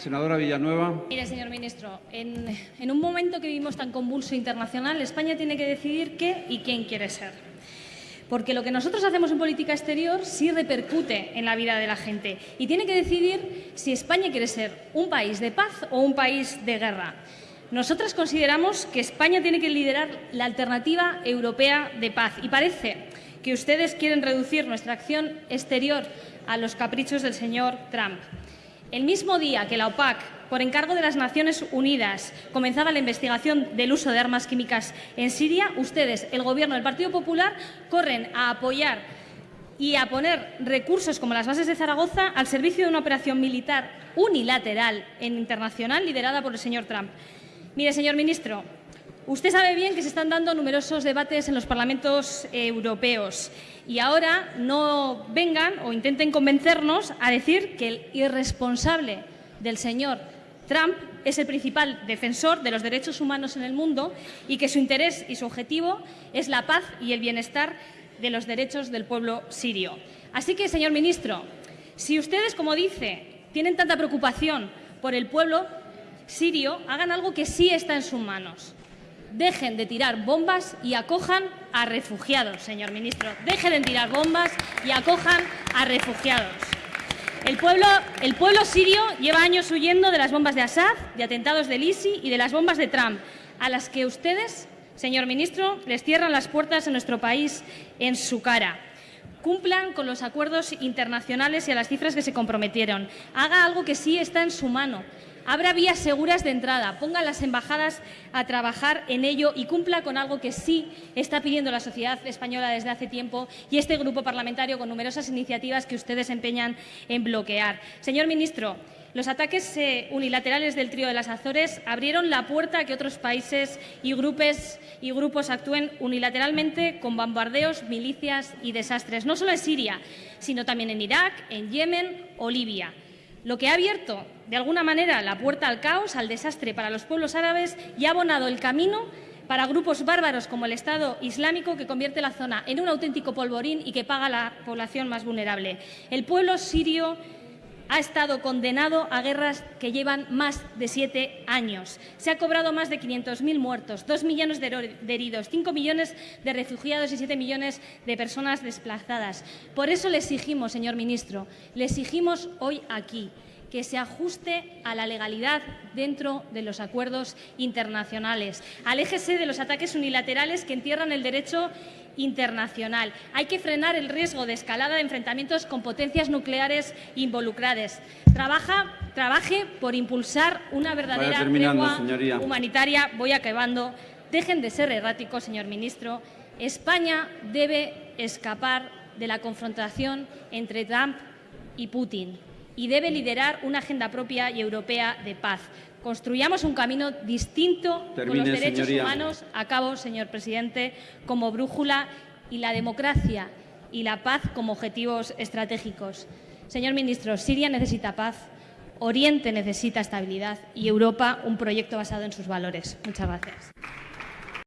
senadora Villanueva. Mire, señor ministro, en, un momento que vivimos tan convulso internacional, España tiene que decidir qué y quién quiere ser. Porque lo que nosotros hacemos en política exterior sí repercute en la vida de la gente y tiene que decidir si España quiere ser un país de paz o un país de guerra. Nosotras consideramos que España tiene que liderar la alternativa europea de paz y parece que ustedes quieren reducir nuestra acción exterior a los caprichos del señor Trump. El mismo día que la OPAC, por encargo de las Naciones Unidas, comenzaba la investigación del uso de armas químicas en Siria, ustedes, el Gobierno del Partido Popular, corren a apoyar y a poner recursos como las bases de Zaragoza al servicio de una operación militar unilateral e internacional liderada por el señor Trump. Mire, señor ministro, usted sabe bien que se están dando numerosos debates en los parlamentos europeos y ahora no vengan o intenten convencernos a decir que el irresponsable del señor Trump es el principal defensor de los derechos humanos en el mundo y que su interés y su objetivo es la paz y el bienestar de los derechos del pueblo sirio. Así que, señor ministro, si ustedes, como dice, tienen tanta preocupación por el pueblo, sirio hagan algo que sí está en sus manos. Dejen de tirar bombas y acojan a refugiados, señor ministro. Dejen de tirar bombas y acojan a refugiados. El pueblo, el pueblo sirio lleva años huyendo de las bombas de Assad, de atentados del ISI y de las bombas de Trump, a las que ustedes, señor ministro, les cierran las puertas en nuestro país en su cara. Cumplan con los acuerdos internacionales y a las cifras que se comprometieron. Haga algo que sí está en su mano. Abra vías seguras de entrada, ponga a las embajadas a trabajar en ello y cumpla con algo que sí está pidiendo la sociedad española desde hace tiempo y este grupo parlamentario con numerosas iniciativas que ustedes empeñan en bloquear. Señor ministro, los ataques eh, unilaterales del trío de las Azores abrieron la puerta a que otros países y grupos, y grupos actúen unilateralmente con bombardeos, milicias y desastres, no solo en Siria, sino también en Irak, en Yemen o Libia lo que ha abierto de alguna manera la puerta al caos, al desastre para los pueblos árabes y ha abonado el camino para grupos bárbaros como el Estado Islámico que convierte la zona en un auténtico polvorín y que paga a la población más vulnerable. El pueblo sirio ha estado condenado a guerras que llevan más de siete años. Se ha cobrado más de 500.000 muertos, dos millones de heridos, cinco millones de refugiados y siete millones de personas desplazadas. Por eso le exigimos, señor ministro, le exigimos hoy aquí que se ajuste a la legalidad dentro de los acuerdos internacionales. Aléjese de los ataques unilaterales que entierran el derecho internacional. Hay que frenar el riesgo de escalada de enfrentamientos con potencias nucleares involucradas. Trabaja, trabaje por impulsar una verdadera tregua humanitaria. Voy acabando. Dejen de ser erráticos, señor ministro. España debe escapar de la confrontación entre Trump y Putin y debe liderar una agenda propia y europea de paz. Construyamos un camino distinto con los derechos humanos, a cabo, señor presidente, como brújula y la democracia y la paz como objetivos estratégicos. Señor ministro, Siria necesita paz, Oriente necesita estabilidad y Europa un proyecto basado en sus valores. Muchas gracias.